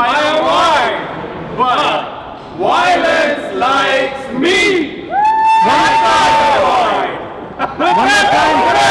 I am white, but violence likes me. One more time.